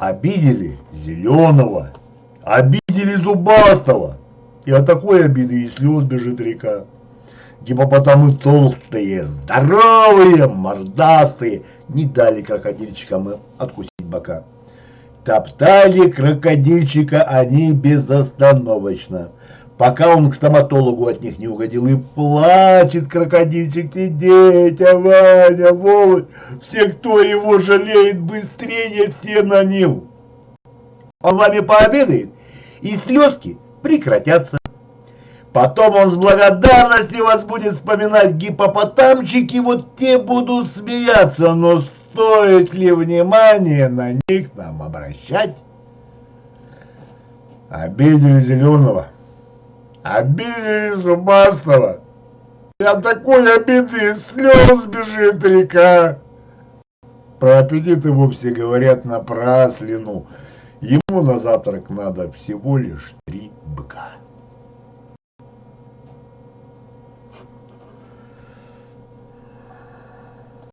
Обидели Зеленого, обидели Зубастого. И от такой обиды и слез бежит река. Гипопотамы толстые, здоровые, мордастые, не дали крокодильчикам откусить бока. Топтали крокодильчика они безостановочно, пока он к стоматологу от них не угодил. И плачет крокодильчик, дитя, Ваня, Вова, все, кто его жалеет, быстрее все на нил. Он вами пообедает, и слезки прекратятся. Потом он с благодарностью вас будет вспоминать гипопотамчики, вот те будут смеяться, но стоит ли внимание на них нам обращать? Обидели Зеленого, обидели Зубастого. Я такой обиды слез бежит река. Про аппетит и вовсе говорят напраслину. Ему на завтрак надо всего лишь три быка.